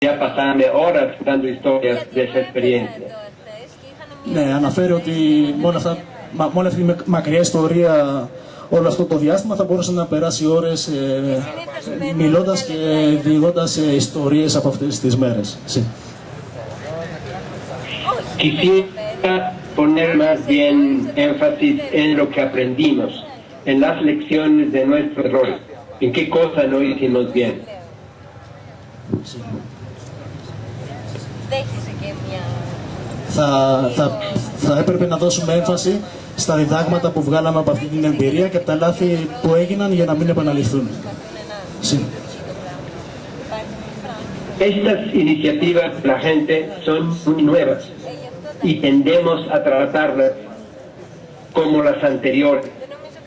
ya pasarme horas dando historias de esa experiencia. Ναι, αναφέρει ότι με, όλα αυτά, μα- με όλη αυτή τη μακριά ιστορία όλο αυτό το διάστημα θα μπορούσε να περάσει ώρες ε, μιλώντας και διηγώντας ε, ιστορίες από αυτές τις μέρες. Sí. Quisiera poner más bien énfasis en lo que aprendimos, en las lecciones de nuestros errores, en qué cosa no hicimos bien. Δέχεσαι και μια... Θα, θα, θα έπρεπε να δώσουμε έμφαση στα διδάγματα που βγάλαμε από αυτή την εμπειρία και από τα λάθη που έγιναν για να μην επαναληφθούν. Sí. Estas iniciativas de la gente son muy nuevas y tendemos a tratarlas como las anteriores,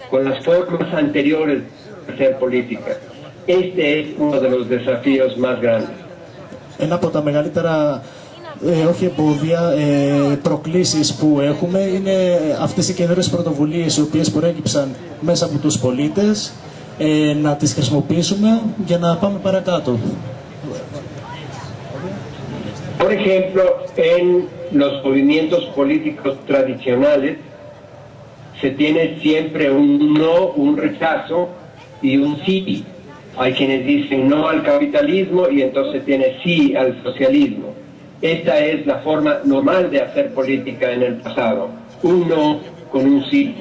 con las formas anteriores de hacer política. Este es uno de los desafíos más grandes. Ένα από τα μεγαλύτερα ε, όχι εμπόδια, ε, προκλήσεις που έχουμε είναι αυτές οι καινούριες πρωτοβουλίες οι οποίες προέκυψαν μέσα από τους πολίτες ε, να τις χρησιμοποιήσουμε για να πάμε παρακάτω. Por ejemplo, en los movimientos políticos tradicionales se tiene siempre un no, un rechazo y un sí. Hay quienes dicen no al capitalismo y entonces tiene sí al socialismo. Esta es la forma normal de hacer política en el pasado. Un no con un sí.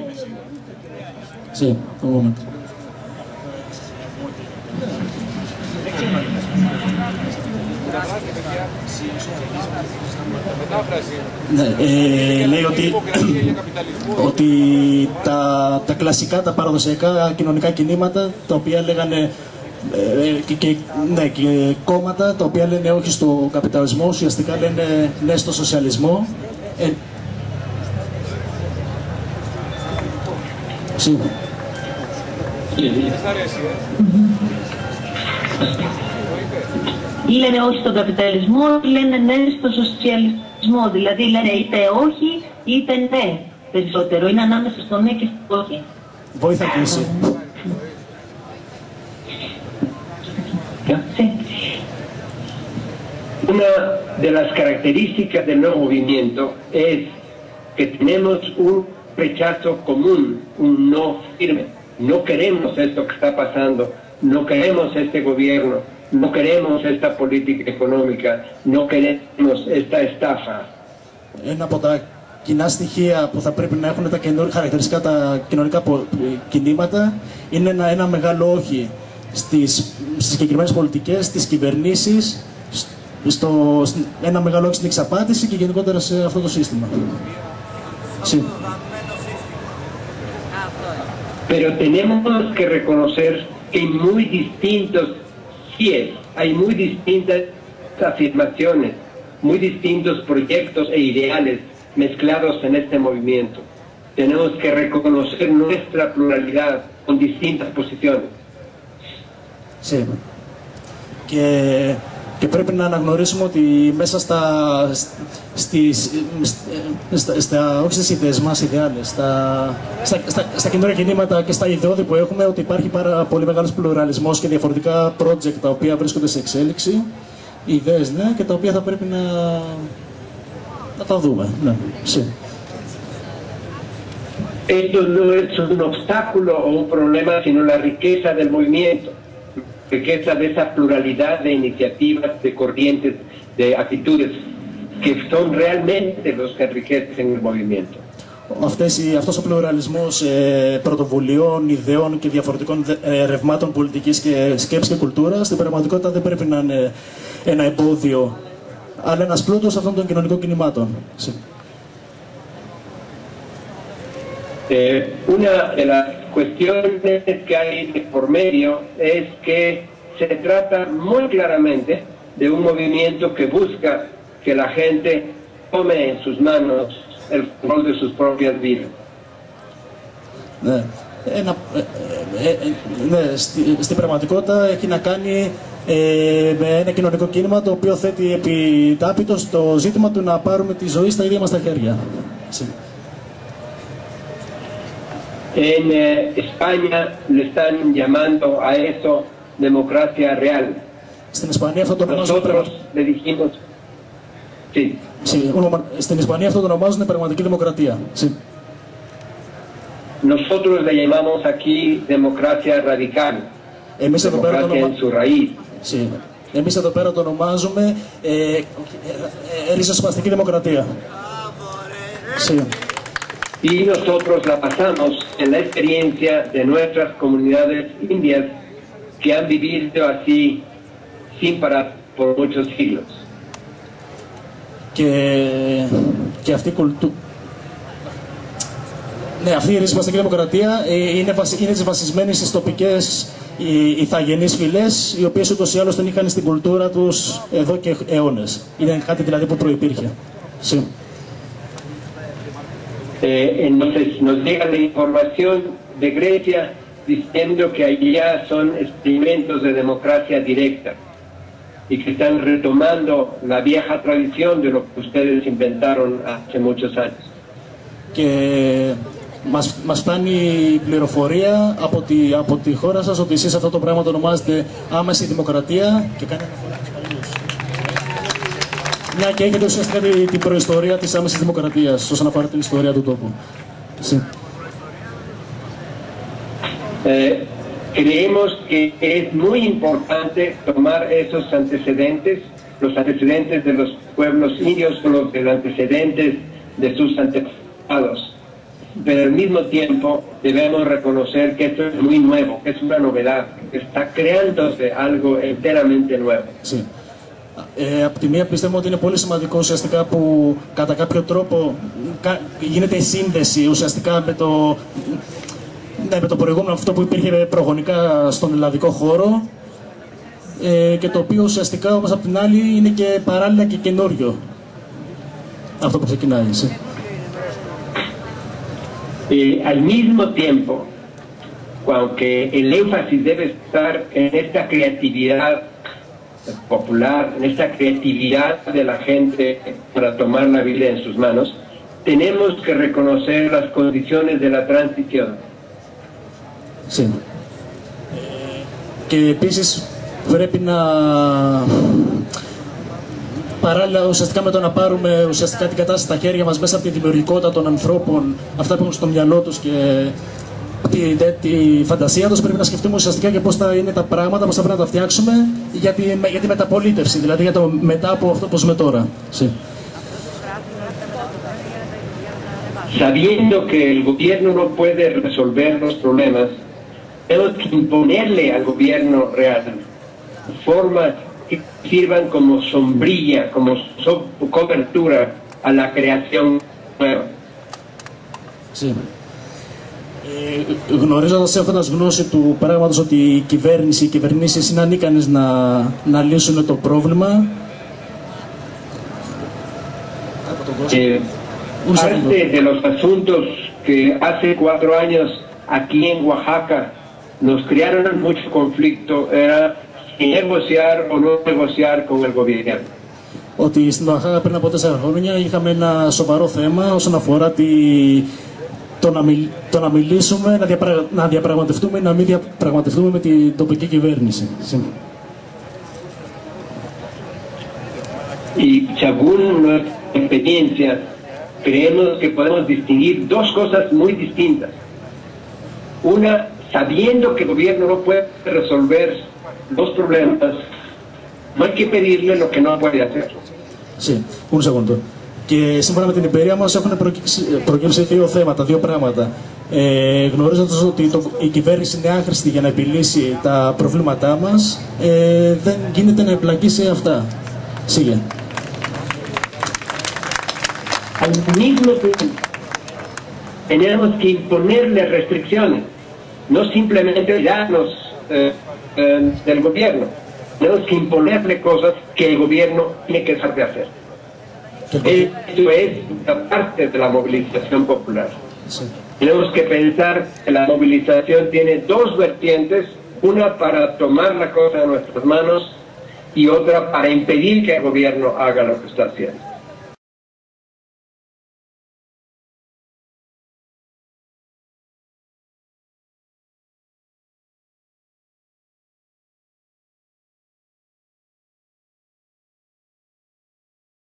Sí, un momento. Ναι, ε, λέει ότι, ότι τα, τα κλασικά, τα παραδοσιακά κοινωνικά κινήματα τα οποία λέγανε ε, και, και, ναι, και κόμματα τα οποία λένε όχι στο καπιταλισμό ουσιαστικά λένε ναι στο σοσιαλισμό ε, sí. λένε όχι στον καπιταλισμό, λένε ναι στο σοσιαλισμό. Δηλαδή λένε είτε όχι είτε ναι περισσότερο. Είναι ανάμεσα στο ναι και στο όχι. Βοήθα και εσύ. Sí. Una de las características del nuevo movimiento es que tenemos un rechazo común, un no firme. No queremos esto que está pasando, no queremos este gobierno, no queremos esta política económica, no queremos esta estafa. Ένα από τα κοινά στοιχεία που θα πρέπει να έχουν τα καινούργια χαρακτηριστικά τα κοινωνικά πο- κινήματα είναι ένα, ένα μεγάλο όχι στις, στις συγκεκριμένες πολιτικές, στις κυβερνήσεις, στο, στην- ένα μεγάλο όχι στην εξαπάτηση και γενικότερα σε αυτό το σύστημα. Sí. Pero tenemos que reconocer que hay muy distintos síes, hay muy distintas afirmaciones, muy distintos proyectos e ideales mezclados en este movimiento. Tenemos que reconocer nuestra pluralidad con distintas posiciones. Sí. Και, και πρέπει να αναγνωρίσουμε ότι μέσα στα, στις, στα, στα, όχι στις ιδέες μας, ιδεάλες, στα, στα, στα, στα καινούργια κινήματα και στα ιδεώδη που έχουμε, ότι υπάρχει πάρα πολύ μεγάλος πλουραλισμός και διαφορετικά project τα οποία βρίσκονται σε εξέλιξη, ιδέες ναι, και τα οποία θα πρέπει να, να τα δούμε. Ναι, sí. Esto no es un obstáculo o un problema, sino la riqueza del movimiento, riqueza de esa pluralidad de iniciativas, de corrientes, de actitudes, que son realmente los que enriquecen el movimiento. Αυτές, οι- αυτός ο πλουραλισμός ε, πρωτοβουλειών, ιδεών και διαφορετικών δε- ε, ρευμάτων πολιτικής και σκέψης και κουλτούρας στην πραγματικότητα δεν πρέπει να είναι ένα εμπόδιο αλλά ένας πλούτος αυτών των κοινωνικών κινημάτων. Sí. Eh, una de las cuestiones que hay de por medio es que se trata muy claramente de un movimiento que busca que la gente tome en sus manos el control de sus propias vidas. Ναι. Ένα, ε, ε, ε, ναι, στη- στην πραγματικότητα έχει να κάνει ε, με ένα κοινωνικό κίνημα το οποίο θέτει επιτάπητο το ζήτημα του να πάρουμε τη ζωή στα ίδια μας τα χέρια. Sí. En eh, España le están llamando a eso democracia real. Στην Ισπανία αυτό το ονομάζουν Nosotros le dijimos, sí, Sí, ονομα- Στην Ισπανία αυτό το ονομάζουν πραγματική δημοκρατία. Sí. nosotros le llamamos aquí democracia radical, Εμείς εδώ πέρα το democracia en ονομα... su raíz. Sí. Εμείς εδώ πέρα το ονομάζουμε ε, ε, ε, ριζοσπαστική δημοκρατία. Sí. Y nosotros la pasamos en la experiencia de nuestras comunidades indias que han vivido así sin parar por muchos siglos. Και, και αυτή η κουλτούρα. Ναι, αυτή η ριζοσπαστική δημοκρατία ε, είναι, βασι... είναι βασισμένη στις τοπικές οι, ηθαγενείς φυλές, οι οποίες ούτως ή άλλως την είχαν στην κουλτούρα τους εδώ και αιώνες. Είναι κάτι δηλαδή που προϋπήρχε. Sí. Eh, entonces nos llega la información de Grecia diciendo que allá son experimentos de democracia directa y que están retomando la vieja tradición de lo que ustedes inventaron hace muchos años. και μας, μας φτάνει η πληροφορία από τη, από τη χώρα σας ότι εσείς αυτό το πράγμα το ονομάζετε άμεση δημοκρατία και κάνει αναφορά στους παλιούς. Μια και έχετε ουσιαστικά τη- την προϊστορία της άμεσης δημοκρατίας όσον αφορά την ιστορία του τόπου. Sí. Eh, creemos que es muy importante tomar esos antecedentes, los antecedentes de los pueblos indios son los de los antecedentes de sus antepasados. Pero al mismo tiempo debemos reconocer que esto es muy nuevo, que es una novedad, que está creándose algo enteramente nuevo. Sí. Ε, από τη μία πιστεύουμε ότι είναι πολύ σημαντικό ουσιαστικά που κατά κάποιο τρόπο κα- γίνεται η σύνδεση ουσιαστικά με το, ναι, με το προηγούμενο αυτό που υπήρχε προγονικά στον ελλαδικό χώρο ε, και το οποίο ουσιαστικά όμως από την άλλη είναι και παράλληλα και καινούριο αυτό που ξεκινάει. Sí. Eh, al mismo tiempo, aunque el énfasis debe estar en esta creatividad popular, en esta creatividad de la gente para tomar la vida en sus manos, tenemos que reconocer las condiciones de la transición. Sí. Ε, Και επίσης πρέπει να παράλληλα ουσιαστικά με το να πάρουμε ουσιαστικά την κατάσταση στα χέρια μας μέσα από τη δημιουργικότητα των ανθρώπων, αυτά που έχουν στο μυαλό τους και τη, τη, τη φαντασία τους πρέπει να σκεφτούμε ουσιαστικά και πώς θα είναι τα πράγματα, πώς θα πρέπει να τα φτιάξουμε για τη, για τη μεταπολίτευση, δηλαδή για το μετά από αυτό που ζούμε τώρα. Sí. Sabiendo que el gobierno no puede resolver los problemas, tenemos que imponerle al gobierno real formas que sirvan como sombrilla, como so- cobertura a la creación nueva. Sí. Ε, γνωρίζοντας έχοντας γνώση του πράγματος ότι η κυβέρνηση, οι κυβερνήσεις είναι ανίκανες να, να λύσουν το πρόβλημα. Eh, Un segundo. parte de los asuntos que hace cuatro años aquí en Oaxaca nos crearon mucho conflicto era si negociar o no negociar con el gobierno. Ότι στην Οαχάκα πριν από τέσσερα χρόνια είχαμε ένα σοβαρό θέμα όσον αφορά τη, το, να μιλ, το να μιλήσουμε, να, διαπρα, να διαπραγματευτούμε ή να μην διαπραγματευτούμε με την τοπική κυβέρνηση. Sí. Y según nuestra experiencia, creemos que podemos distinguir dos cosas muy distintas. Una, sabiendo que el gobierno no puede resolver los problemas, no hay que pedirle lo que no puede hacer. Sí, un segundo. Και σύμφωνα με την εμπειρία μας έχουν προκύψει, προκύψει δύο θέματα, δύο πράγματα. Ε, γνωρίζοντας ότι το, η κυβέρνηση είναι άχρηστη για να επιλύσει τα προβλήματά μας, ε, δεν γίνεται να εμπλακεί σε αυτά. Σίγε. Al mismo tiempo, tenemos que imponerle restricciones, no simplemente tiranos eh, eh, del gobierno, tenemos que imponerle cosas que el gobierno tiene que dejar de hacer. Esto es una parte de la movilización popular. Tenemos que pensar que la movilización tiene dos vertientes, una para tomar la cosa en nuestras manos y otra para impedir que el gobierno haga lo que está haciendo.